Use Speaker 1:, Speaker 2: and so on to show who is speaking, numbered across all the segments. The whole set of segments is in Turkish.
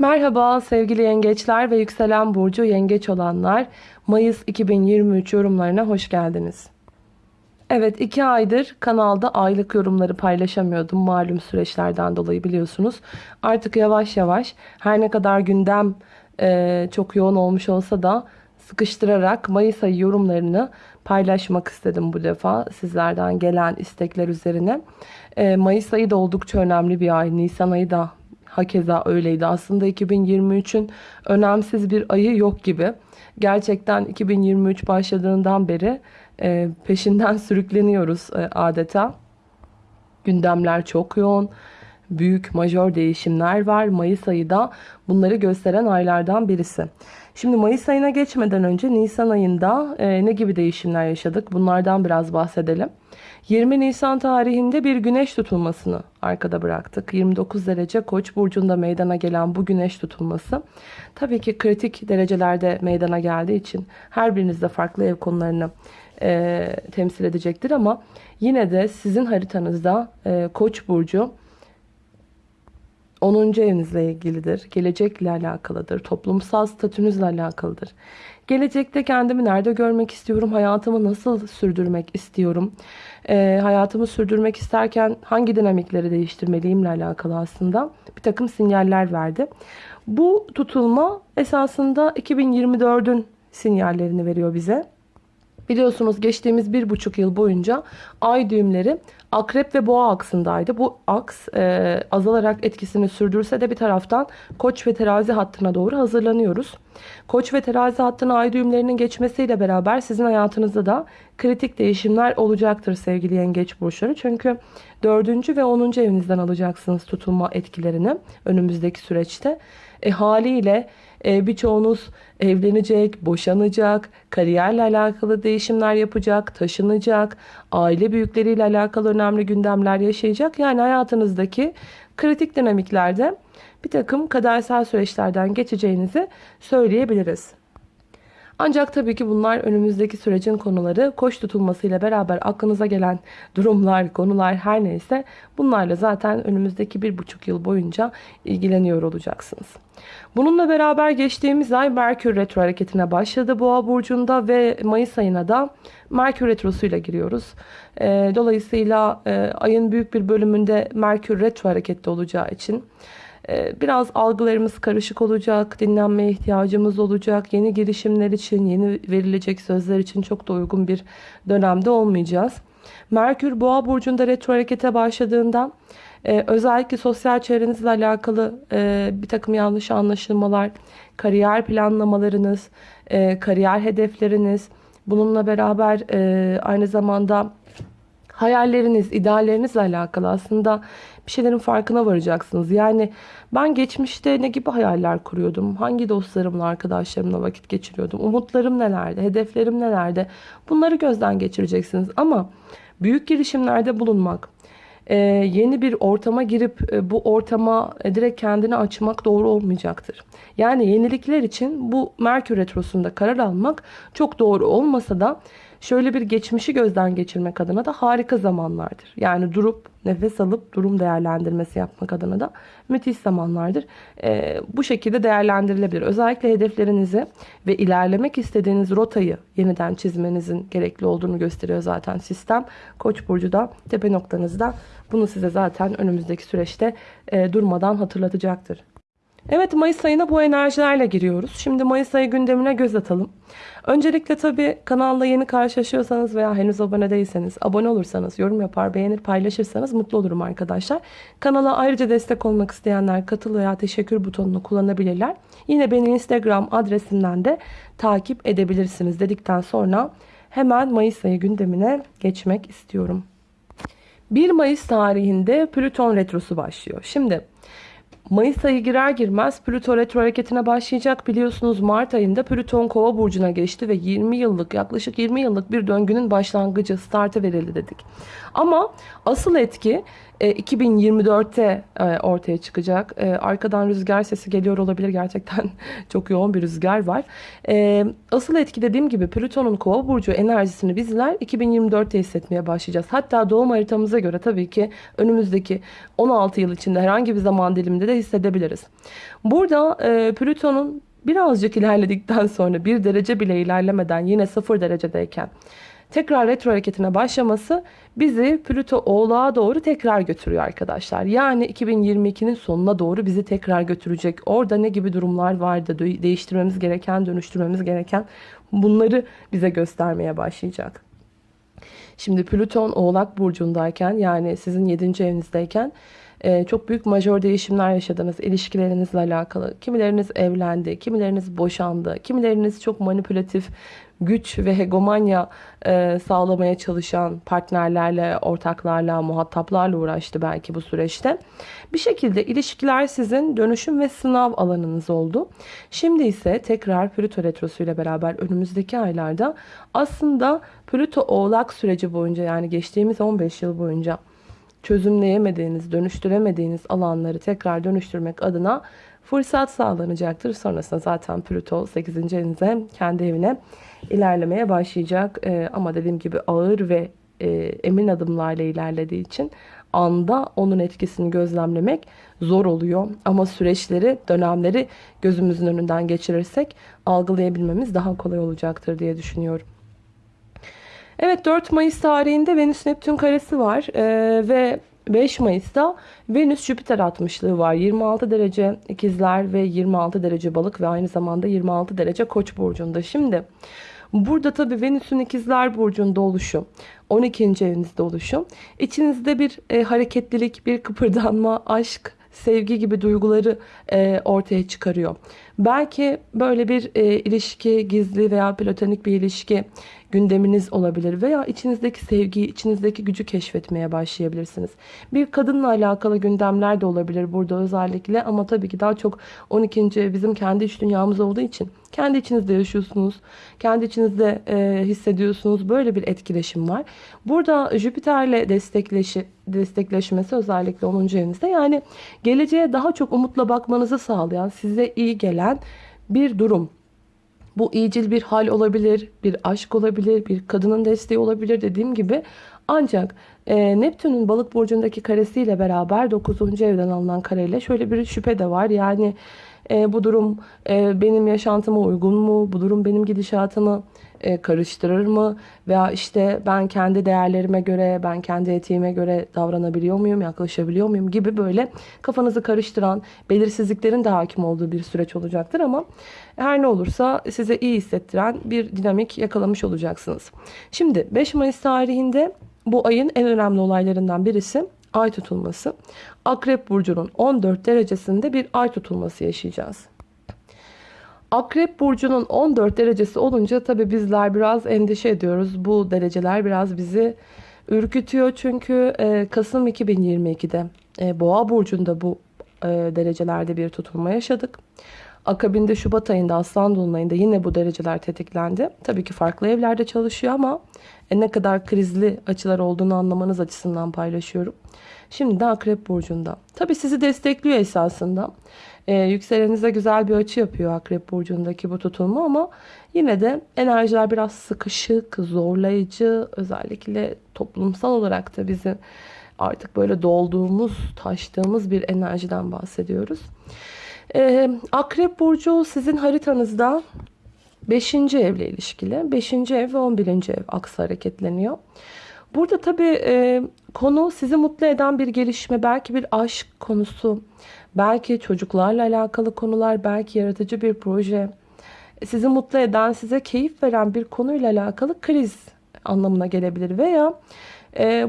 Speaker 1: Merhaba sevgili yengeçler ve yükselen burcu yengeç olanlar. Mayıs 2023 yorumlarına hoş geldiniz. Evet iki aydır kanalda aylık yorumları paylaşamıyordum malum süreçlerden dolayı biliyorsunuz. Artık yavaş yavaş her ne kadar gündem e, çok yoğun olmuş olsa da sıkıştırarak Mayıs ayı yorumlarını paylaşmak istedim bu defa sizlerden gelen istekler üzerine. E, Mayıs ayı da oldukça önemli bir ay. Nisan ayı da hakeza öyleydi. Aslında 2023'ün önemsiz bir ayı yok gibi. Gerçekten 2023 başladığından beri e, peşinden sürükleniyoruz e, adeta. Gündemler çok yoğun. Büyük majör değişimler var. Mayıs ayı da bunları gösteren aylardan birisi. Şimdi Mayıs ayına geçmeden önce Nisan ayında e, ne gibi değişimler yaşadık? Bunlardan biraz bahsedelim. 20 Nisan tarihinde bir güneş tutulmasını arkada bıraktık. 29 derece Koç burcunda meydana gelen bu güneş tutulması tabii ki kritik derecelerde meydana geldiği için her birinizde farklı ev konularını e, temsil edecektir ama yine de sizin haritanızda e, Koç burcu 10. evinizle ilgilidir. Gelecekle alakalıdır. Toplumsal statünüzle alakalıdır. Gelecekte kendimi nerede görmek istiyorum? Hayatımı nasıl sürdürmek istiyorum? E, hayatımı sürdürmek isterken hangi dinamikleri değiştirmeliyimle alakalı aslında bir takım sinyaller verdi. Bu tutulma esasında 2024'ün sinyallerini veriyor bize. Biliyorsunuz geçtiğimiz bir buçuk yıl boyunca ay düğümleri akrep ve boğa aksındaydı. Bu aks e, azalarak etkisini sürdürse de bir taraftan koç ve terazi hattına doğru hazırlanıyoruz. Koç ve terazi hattına ay düğümlerinin geçmesiyle beraber sizin hayatınızda da kritik değişimler olacaktır sevgili yengeç burçları. Çünkü dördüncü ve onuncu evinizden alacaksınız tutulma etkilerini önümüzdeki süreçte. E, haliyle e, birçoğunuz evlenecek, boşanacak, kariyerle alakalı değişimler yapacak, taşınacak, aile büyükleriyle alakalı önemli gündemler yaşayacak. Yani hayatınızdaki kritik dinamiklerde bir takım kadersel süreçlerden geçeceğinizi söyleyebiliriz. Ancak tabii ki bunlar önümüzdeki sürecin konuları. Koş tutulmasıyla beraber aklınıza gelen durumlar, konular her neyse bunlarla zaten önümüzdeki bir buçuk yıl boyunca ilgileniyor olacaksınız. Bununla beraber geçtiğimiz ay Merkür Retro hareketine başladı Boğa Burcu'nda ve Mayıs ayına da Merkür Retrosu'yla giriyoruz. Ee, dolayısıyla e, ayın büyük bir bölümünde Merkür Retro harekette olacağı için biraz algılarımız karışık olacak, dinlenmeye ihtiyacımız olacak. Yeni girişimler için, yeni verilecek sözler için çok da uygun bir dönemde olmayacağız. Merkür Boğa burcunda retro harekete başladığından e, özellikle sosyal çevrenizle alakalı e, bir takım yanlış anlaşılmalar, kariyer planlamalarınız, e, kariyer hedefleriniz, bununla beraber aynı zamanda hayalleriniz, ideallerinizle alakalı aslında bir şeylerin farkına varacaksınız. Yani ben geçmişte ne gibi hayaller kuruyordum? Hangi dostlarımla, arkadaşlarımla vakit geçiriyordum? Umutlarım nelerdi? Hedeflerim nelerdi? Bunları gözden geçireceksiniz. Ama büyük girişimlerde bulunmak, e, yeni bir ortama girip e, bu ortama e, direkt kendini açmak doğru olmayacaktır. Yani yenilikler için bu Merkür Retrosu'nda karar almak çok doğru olmasa da şöyle bir geçmişi gözden geçirmek adına da harika zamanlardır. Yani durup nefes alıp durum değerlendirmesi yapmak adına da müthiş zamanlardır. Ee, bu şekilde değerlendirilebilir. Özellikle hedeflerinizi ve ilerlemek istediğiniz rotayı yeniden çizmenizin gerekli olduğunu gösteriyor zaten sistem. Koç burcu da tepe noktanızda bunu size zaten önümüzdeki süreçte e, durmadan hatırlatacaktır. Evet Mayıs ayına bu enerjilerle giriyoruz. Şimdi Mayıs ayı gündemine göz atalım. Öncelikle tabii kanalla yeni karşılaşıyorsanız veya henüz abone değilseniz, abone olursanız, yorum yapar, beğenir, paylaşırsanız mutlu olurum arkadaşlar. Kanala ayrıca destek olmak isteyenler katıl veya teşekkür butonunu kullanabilirler. Yine beni Instagram adresimden de takip edebilirsiniz dedikten sonra hemen Mayıs ayı gündemine geçmek istiyorum. 1 Mayıs tarihinde Plüton Retrosu başlıyor. Şimdi Mayıs ayı girer girmez Plüto retro hareketine başlayacak. Biliyorsunuz Mart ayında Plüton kova burcuna geçti ve 20 yıllık yaklaşık 20 yıllık bir döngünün başlangıcı startı verildi dedik. Ama asıl etki e, 2024'te e, ortaya çıkacak. E, arkadan rüzgar sesi geliyor olabilir. Gerçekten çok yoğun bir rüzgar var. E, asıl etki dediğim gibi Plüton'un kova burcu enerjisini bizler 2024'te hissetmeye başlayacağız. Hatta doğum haritamıza göre tabii ki önümüzdeki 16 yıl içinde herhangi bir zaman diliminde de hissedebiliriz. Burada e, Plüton'un birazcık ilerledikten sonra bir derece bile ilerlemeden yine sıfır derecedeyken tekrar retro hareketine başlaması bizi Plüto oğlağa doğru tekrar götürüyor arkadaşlar. Yani 2022'nin sonuna doğru bizi tekrar götürecek. Orada ne gibi durumlar vardı değiştirmemiz gereken, dönüştürmemiz gereken bunları bize göstermeye başlayacak. Şimdi Plüton oğlak burcundayken yani sizin 7. evinizdeyken e, çok büyük majör değişimler yaşadınız ilişkilerinizle alakalı. Kimileriniz evlendi, kimileriniz boşandı, kimileriniz çok manipülatif güç ve hegemonya e, sağlamaya çalışan partnerlerle, ortaklarla, muhataplarla uğraştı belki bu süreçte. Bir şekilde ilişkiler sizin dönüşüm ve sınav alanınız oldu. Şimdi ise tekrar Plüto Retrosu ile beraber önümüzdeki aylarda aslında Plüto Oğlak süreci boyunca yani geçtiğimiz 15 yıl boyunca çözümleyemediğiniz, dönüştüremediğiniz alanları tekrar dönüştürmek adına fırsat sağlanacaktır. Sonrasında zaten Plüto 8. evinize, kendi evine ilerlemeye başlayacak. Ee, ama dediğim gibi ağır ve e, emin adımlarla ilerlediği için anda onun etkisini gözlemlemek zor oluyor. Ama süreçleri, dönemleri gözümüzün önünden geçirirsek algılayabilmemiz daha kolay olacaktır diye düşünüyorum. Evet 4 Mayıs tarihinde Venüs Neptün karesi var ee, ve 5 Mayıs'ta Venüs Jüpiter 60'lığı var. 26 derece ikizler ve 26 derece balık ve aynı zamanda 26 derece koç burcunda. Şimdi burada tabi Venüs'ün ikizler burcunda oluşu 12. evinizde oluşu içinizde bir e, hareketlilik, bir kıpırdanma, aşk, sevgi gibi duyguları e, ortaya çıkarıyor. Belki böyle bir e, ilişki, gizli veya platonik bir ilişki gündeminiz olabilir veya içinizdeki sevgiyi, içinizdeki gücü keşfetmeye başlayabilirsiniz. Bir kadınla alakalı gündemler de olabilir burada özellikle ama tabii ki daha çok 12. bizim kendi iç dünyamız olduğu için kendi içinizde yaşıyorsunuz, kendi içinizde e, hissediyorsunuz. Böyle bir etkileşim var. Burada Jüpiter'le destekleşi, destekleşmesi özellikle 10. evinizde yani geleceğe daha çok umutla bakmanızı sağlayan, size iyi gelen bir durum. Bu iyicil bir hal olabilir, bir aşk olabilir, bir kadının desteği olabilir dediğim gibi. Ancak e, Neptün'ün balık burcundaki karesiyle beraber 9. evden alınan kareyle şöyle bir şüphe de var. Yani e, bu durum e, benim yaşantıma uygun mu? Bu durum benim gidişatımı e, karıştırır mı? Veya işte ben kendi değerlerime göre, ben kendi etiğime göre davranabiliyor muyum, yaklaşabiliyor muyum gibi böyle kafanızı karıştıran, belirsizliklerin de hakim olduğu bir süreç olacaktır ama her ne olursa size iyi hissettiren bir dinamik yakalamış olacaksınız. Şimdi 5 Mayıs tarihinde bu ayın en önemli olaylarından birisi ay tutulması. Akrep burcunun 14 derecesinde bir ay tutulması yaşayacağız. Akrep burcunun 14 derecesi olunca tabi bizler biraz endişe ediyoruz. Bu dereceler biraz bizi ürkütüyor. Çünkü e, Kasım 2022'de e, Boğa burcunda bu e, derecelerde bir tutulma yaşadık. Akabinde Şubat ayında Aslan Dolunay'ında yine bu dereceler tetiklendi. Tabii ki farklı evlerde çalışıyor ama ne kadar krizli açılar olduğunu anlamanız açısından paylaşıyorum. Şimdi de Akrep Burcu'nda. Tabi sizi destekliyor esasında. Ee, yükselenize güzel bir açı yapıyor Akrep Burcu'ndaki bu tutulma ama yine de enerjiler biraz sıkışık, zorlayıcı. Özellikle toplumsal olarak da bizim artık böyle dolduğumuz, taştığımız bir enerjiden bahsediyoruz. Ee, Akrep Burcu sizin haritanızda 5. evle ilişkili. 5. ev ve 11. ev aksı hareketleniyor. Burada tabii e, konu sizi mutlu eden bir gelişme, belki bir aşk konusu, belki çocuklarla alakalı konular, belki yaratıcı bir proje, sizi mutlu eden, size keyif veren bir konuyla alakalı kriz anlamına gelebilir veya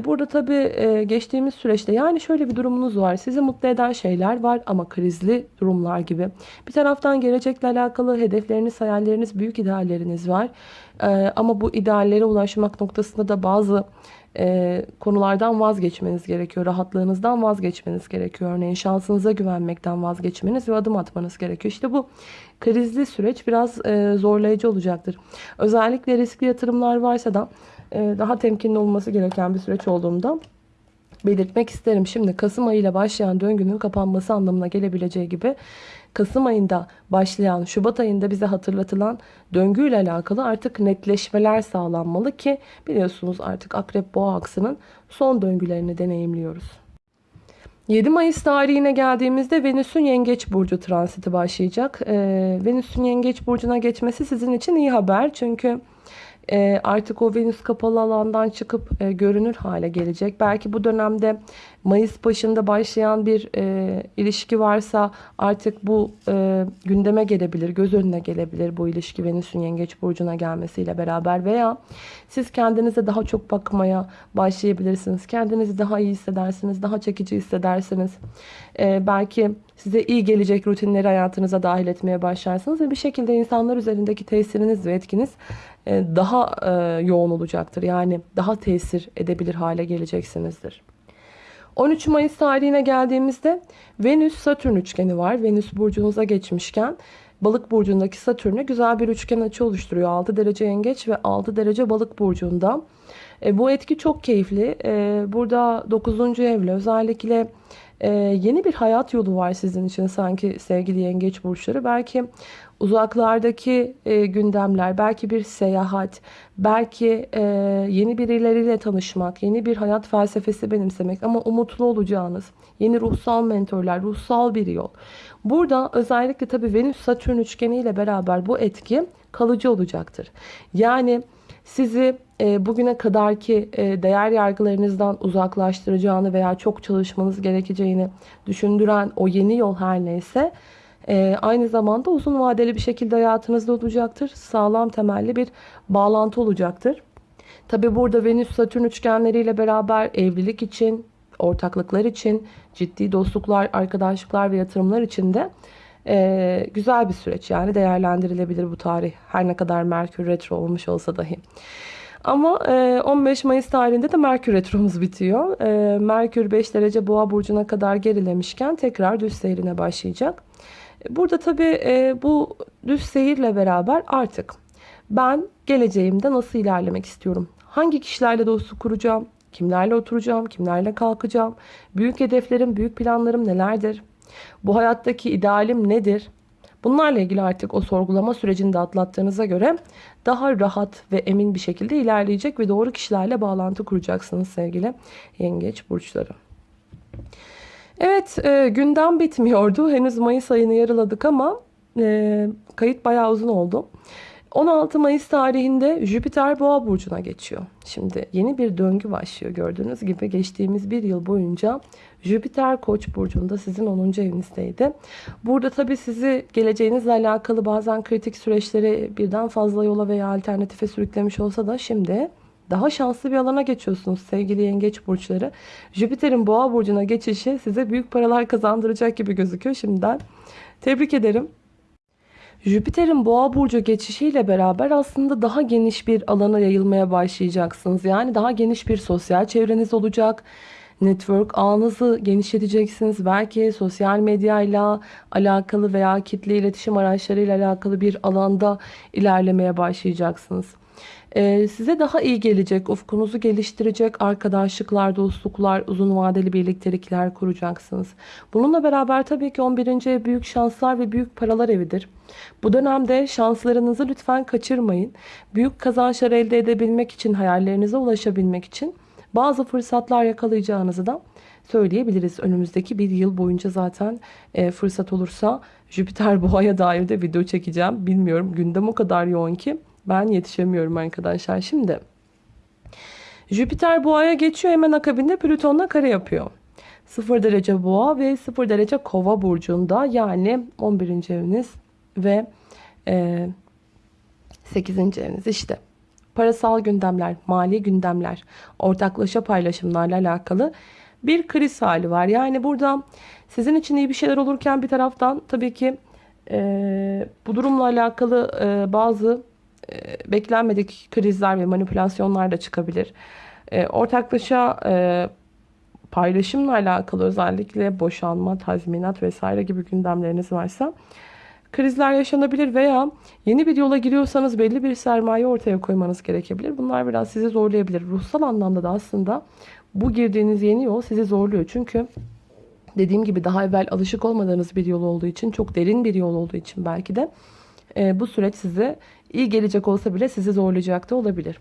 Speaker 1: burada tabii e, geçtiğimiz süreçte yani şöyle bir durumunuz var. Sizi mutlu eden şeyler var ama krizli durumlar gibi. Bir taraftan gelecekle alakalı hedefleriniz, hayalleriniz, büyük idealleriniz var. Ee, ama bu ideallere ulaşmak noktasında da bazı e, konulardan vazgeçmeniz gerekiyor. Rahatlığınızdan vazgeçmeniz gerekiyor. Örneğin şansınıza güvenmekten vazgeçmeniz ve adım atmanız gerekiyor. İşte bu krizli süreç biraz e, zorlayıcı olacaktır. Özellikle riskli yatırımlar varsa da daha temkinli olması gereken bir süreç olduğunda belirtmek isterim. Şimdi Kasım ayıyla başlayan döngünün kapanması anlamına gelebileceği gibi Kasım ayında başlayan, Şubat ayında bize hatırlatılan döngüyle alakalı artık netleşmeler sağlanmalı ki biliyorsunuz artık Akrep Boğa aksının son döngülerini deneyimliyoruz. 7 Mayıs tarihine geldiğimizde Venüs'ün Yengeç Burcu transiti başlayacak. Ee, Venüs'ün Yengeç Burcu'na geçmesi sizin için iyi haber. Çünkü e, artık o Venüs kapalı alandan çıkıp e, görünür hale gelecek. Belki bu dönemde Mayıs başında başlayan bir e, ilişki varsa artık bu e, gündeme gelebilir, göz önüne gelebilir bu ilişki Venüs'ün Yengeç Burcu'na gelmesiyle beraber veya siz kendinize daha çok bakmaya başlayabilirsiniz. Kendinizi daha iyi hissedersiniz, daha çekici hissedersiniz. E, belki size iyi gelecek rutinleri hayatınıza dahil etmeye başlarsınız ve bir şekilde insanlar üzerindeki tesiriniz ve etkiniz e, daha e, yoğun olacaktır. Yani daha tesir edebilir hale geleceksinizdir. 13 Mayıs tarihine geldiğimizde Venüs-Satürn üçgeni var. Venüs burcunuza geçmişken Balık burcundaki Satürn'e güzel bir üçgen açı oluşturuyor. 6 derece yengeç ve 6 derece balık burcunda. E, bu etki çok keyifli. E, burada 9. evle özellikle e, yeni bir hayat yolu var sizin için sanki sevgili yengeç burçları. Belki uzaklardaki e, gündemler, belki bir seyahat, belki e, yeni birileriyle tanışmak, yeni bir hayat felsefesi benimsemek ama umutlu olacağınız yeni ruhsal mentorlar, ruhsal bir yol. Burada özellikle tabii Venüs-Satürn üçgeniyle beraber bu etki kalıcı olacaktır. Yani sizi e, bugüne kadarki e, değer yargılarınızdan uzaklaştıracağını veya çok çalışmanız gerekeceğini düşündüren o yeni yol her neyse e, aynı zamanda uzun vadeli bir şekilde hayatınızda olacaktır. Sağlam temelli bir bağlantı olacaktır. Tabi burada Venüs-Satürn üçgenleriyle beraber evlilik için, ortaklıklar için, ciddi dostluklar, arkadaşlıklar ve yatırımlar için de e, güzel bir süreç. Yani değerlendirilebilir bu tarih. Her ne kadar Merkür Retro olmuş olsa dahi. Ama 15 Mayıs tarihinde de Merkür Retromuz bitiyor. Merkür 5 derece boğa burcuna kadar gerilemişken tekrar düz seyrine başlayacak. Burada tabii bu düz seyirle beraber artık ben geleceğimde nasıl ilerlemek istiyorum? Hangi kişilerle dostluk kuracağım? Kimlerle oturacağım? Kimlerle kalkacağım? Büyük hedeflerim, büyük planlarım nelerdir? Bu hayattaki idealim nedir? Bunlarla ilgili artık o sorgulama sürecini de atlattığınıza göre daha rahat ve emin bir şekilde ilerleyecek ve doğru kişilerle bağlantı kuracaksınız sevgili yengeç burçları. Evet e, gündem bitmiyordu. Henüz Mayıs ayını yarıladık ama e, kayıt bayağı uzun oldu. 16 Mayıs tarihinde Jüpiter Boğa burcuna geçiyor. Şimdi yeni bir döngü başlıyor gördüğünüz gibi geçtiğimiz bir yıl boyunca Jüpiter Koç burcunda sizin 10. evinizdeydi. Burada tabii sizi geleceğinizle alakalı bazen kritik süreçleri birden fazla yola veya alternatife sürüklemiş olsa da şimdi daha şanslı bir alana geçiyorsunuz sevgili yengeç burçları. Jüpiter'in boğa burcuna geçişi size büyük paralar kazandıracak gibi gözüküyor şimdiden. Tebrik ederim. Jüpiter'in boğa burcu geçişiyle beraber aslında daha geniş bir alana yayılmaya başlayacaksınız. Yani daha geniş bir sosyal çevreniz olacak. Network ağınızı genişleteceksiniz. Belki sosyal medyayla alakalı veya kitle iletişim araçlarıyla alakalı bir alanda ilerlemeye başlayacaksınız. Ee, size daha iyi gelecek, ufkunuzu geliştirecek arkadaşlıklar, dostluklar, uzun vadeli birliktelikler kuracaksınız. Bununla beraber tabii ki 11. ev büyük şanslar ve büyük paralar evidir. Bu dönemde şanslarınızı lütfen kaçırmayın. Büyük kazançlar elde edebilmek için, hayallerinize ulaşabilmek için bazı fırsatlar yakalayacağınızı da söyleyebiliriz. Önümüzdeki bir yıl boyunca zaten e, fırsat olursa Jüpiter boğaya dair de video çekeceğim. Bilmiyorum gündem o kadar yoğun ki ben yetişemiyorum arkadaşlar. Şimdi Jüpiter boğaya geçiyor hemen akabinde Plüton'la kare yapıyor. 0 derece boğa ve 0 derece kova burcunda yani 11. eviniz ve e, 8. eviniz işte. Parasal gündemler, mali gündemler, ortaklaşa paylaşımlarla alakalı bir kriz hali var. Yani burada sizin için iyi bir şeyler olurken bir taraftan tabii ki e, bu durumla alakalı e, bazı e, beklenmedik krizler ve manipülasyonlar da çıkabilir. E, ortaklaşa e, paylaşımla alakalı özellikle boşanma, tazminat vesaire gibi gündemleriniz varsa krizler yaşanabilir veya yeni bir yola giriyorsanız belli bir sermaye ortaya koymanız gerekebilir. Bunlar biraz sizi zorlayabilir. Ruhsal anlamda da aslında bu girdiğiniz yeni yol sizi zorluyor. Çünkü dediğim gibi daha evvel alışık olmadığınız bir yol olduğu için, çok derin bir yol olduğu için belki de e, bu süreç size iyi gelecek olsa bile sizi zorlayacak da olabilir.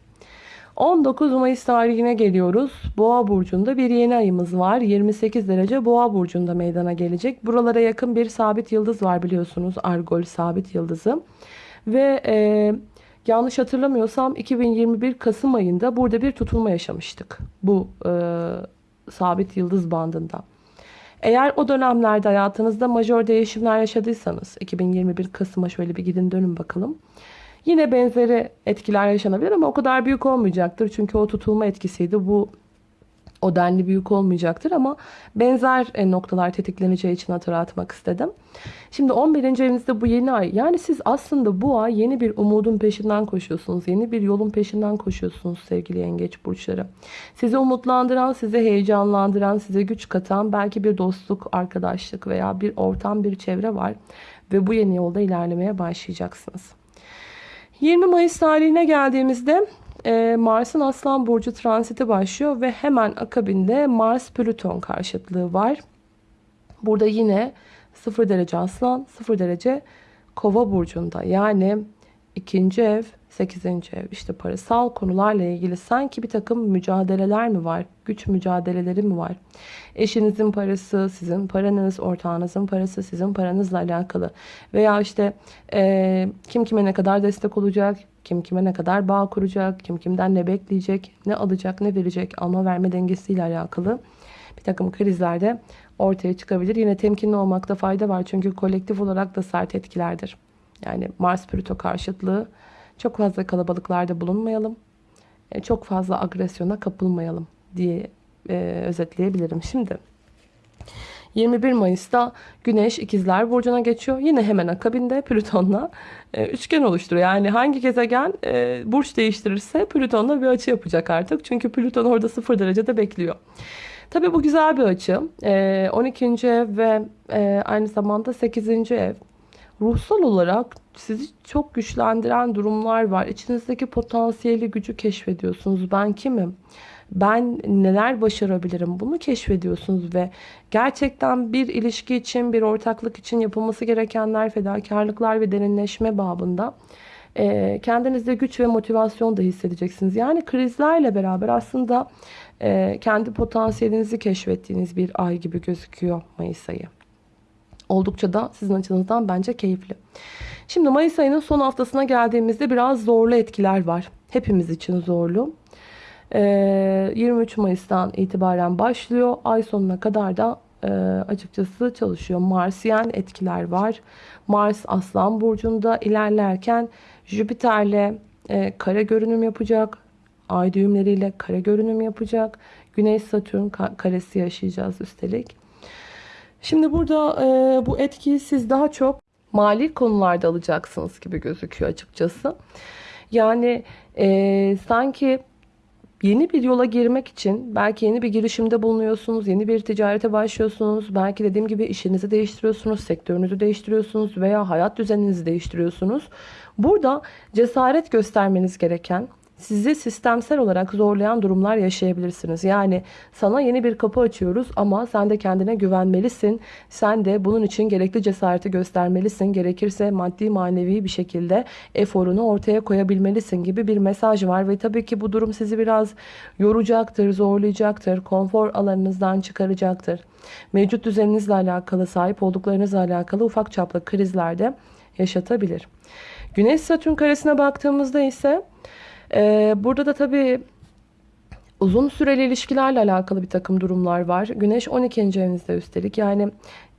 Speaker 1: 19 Mayıs tarihine geliyoruz. Boğa burcunda bir yeni ayımız var. 28 derece Boğa burcunda meydana gelecek. Buralara yakın bir sabit yıldız var biliyorsunuz. Argol sabit yıldızı. Ve e, yanlış hatırlamıyorsam 2021 Kasım ayında burada bir tutulma yaşamıştık. Bu e, sabit yıldız bandında. Eğer o dönemlerde hayatınızda majör değişimler yaşadıysanız 2021 Kasım'a şöyle bir gidin dönün bakalım. Yine benzeri etkiler yaşanabilir ama o kadar büyük olmayacaktır. Çünkü o tutulma etkisiydi. Bu o denli büyük olmayacaktır ama benzer e, noktalar tetikleneceği için hatırlatmak istedim. Şimdi 11. evinizde bu yeni ay. Yani siz aslında bu ay yeni bir umudun peşinden koşuyorsunuz. Yeni bir yolun peşinden koşuyorsunuz sevgili yengeç burçları. Sizi umutlandıran, sizi heyecanlandıran, size güç katan belki bir dostluk, arkadaşlık veya bir ortam, bir çevre var. Ve bu yeni yolda ilerlemeye başlayacaksınız. 20 Mayıs tarihine geldiğimizde e, Mars'ın Aslan Burcu transiti başlıyor ve hemen akabinde Mars-Plüton karşıtlığı var. Burada yine 0 derece Aslan, 0 derece Kova burcunda. Yani ikinci ev, 8. ev işte parasal konularla ilgili sanki bir takım mücadeleler mi var? Güç mücadeleleri mi var? Eşinizin parası, sizin paranız, ortağınızın parası, sizin paranızla alakalı. Veya işte e, kim kime ne kadar destek olacak, kim kime ne kadar bağ kuracak, kim kimden ne bekleyecek, ne alacak, ne verecek, alma verme dengesiyle alakalı bir takım krizlerde ortaya çıkabilir. Yine temkinli olmakta fayda var çünkü kolektif olarak da sert etkilerdir. Yani Mars-Plüto karşıtlığı çok fazla kalabalıklarda bulunmayalım. E, çok fazla agresyona kapılmayalım diye e, özetleyebilirim. Şimdi 21 Mayıs'ta Güneş İkizler Burcu'na geçiyor. Yine hemen akabinde Plüton'la e, üçgen oluşturuyor. Yani hangi gezegen burç değiştirirse Plüton'la bir açı yapacak artık. Çünkü Plüton orada 0 derecede bekliyor. Tabii bu güzel bir açı. E, 12. ev ve aynı zamanda 8. ev. Ruhsal olarak sizi çok güçlendiren durumlar var. İçinizdeki potansiyeli gücü keşfediyorsunuz. Ben kimim? Ben neler başarabilirim? Bunu keşfediyorsunuz ve gerçekten bir ilişki için, bir ortaklık için yapılması gerekenler, fedakarlıklar ve derinleşme babında e, kendinizde güç ve motivasyon da hissedeceksiniz. Yani krizlerle beraber aslında e, kendi potansiyelinizi keşfettiğiniz bir ay gibi gözüküyor Mayıs ayı. Oldukça da sizin açınızdan bence keyifli. Şimdi Mayıs ayının son haftasına geldiğimizde biraz zorlu etkiler var. Hepimiz için zorlu. 23 ee, Mayıs'tan itibaren başlıyor. Ay sonuna kadar da e, açıkçası çalışıyor. Marsiyen etkiler var. Mars Aslan Burcu'nda ilerlerken Jüpiter'le e, kare görünüm yapacak. Ay düğümleriyle kare görünüm yapacak. Güneş Satürn karesi yaşayacağız üstelik. Şimdi burada e, bu etkiyi siz daha çok mali konularda alacaksınız gibi gözüküyor açıkçası. Yani e, sanki yeni bir yola girmek için belki yeni bir girişimde bulunuyorsunuz, yeni bir ticarete başlıyorsunuz, belki dediğim gibi işinizi değiştiriyorsunuz, sektörünüzü değiştiriyorsunuz veya hayat düzeninizi değiştiriyorsunuz. Burada cesaret göstermeniz gereken sizi sistemsel olarak zorlayan durumlar yaşayabilirsiniz. Yani sana yeni bir kapı açıyoruz ama sen de kendine güvenmelisin. Sen de bunun için gerekli cesareti göstermelisin. Gerekirse maddi manevi bir şekilde eforunu ortaya koyabilmelisin gibi bir mesaj var. Ve tabii ki bu durum sizi biraz yoracaktır, zorlayacaktır, konfor alanınızdan çıkaracaktır. Mevcut düzeninizle alakalı, sahip olduklarınızla alakalı ufak çaplı krizlerde yaşatabilir. Güneş Satürn karesine baktığımızda ise ee, burada da tabii uzun süreli ilişkilerle alakalı bir takım durumlar var. Güneş 12. evinizde üstelik. Yani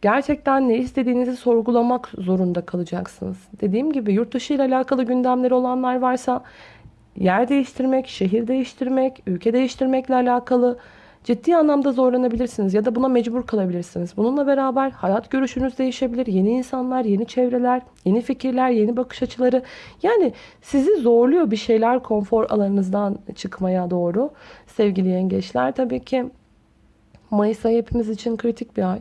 Speaker 1: gerçekten ne istediğinizi sorgulamak zorunda kalacaksınız. Dediğim gibi yurt dışı ile alakalı gündemleri olanlar varsa yer değiştirmek, şehir değiştirmek, ülke değiştirmekle alakalı ciddi anlamda zorlanabilirsiniz ya da buna mecbur kalabilirsiniz. Bununla beraber hayat görüşünüz değişebilir. Yeni insanlar, yeni çevreler, yeni fikirler, yeni bakış açıları. Yani sizi zorluyor bir şeyler konfor alanınızdan çıkmaya doğru. Sevgili yengeçler tabii ki Mayıs ayı hepimiz için kritik bir ay.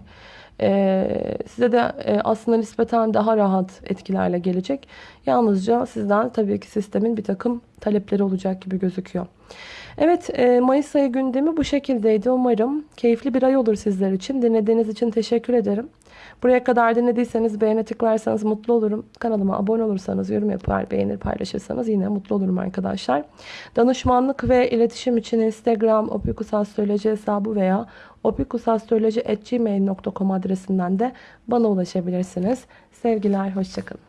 Speaker 1: Ee, size de e, aslında nispeten daha rahat etkilerle gelecek. Yalnızca sizden tabii ki sistemin bir takım talepleri olacak gibi gözüküyor. Evet e, Mayıs ayı gündemi bu şekildeydi. Umarım keyifli bir ay olur sizler için. Dinlediğiniz için teşekkür ederim. Buraya kadar dinlediyseniz beğene tıklarsanız mutlu olurum. Kanalıma abone olursanız, yorum yapar, beğenir, paylaşırsanız yine mutlu olurum arkadaşlar. Danışmanlık ve iletişim için Instagram opikusastroloji hesabı veya opikusastroloji.gmail.com adresinden de bana ulaşabilirsiniz. Sevgiler, hoşçakalın.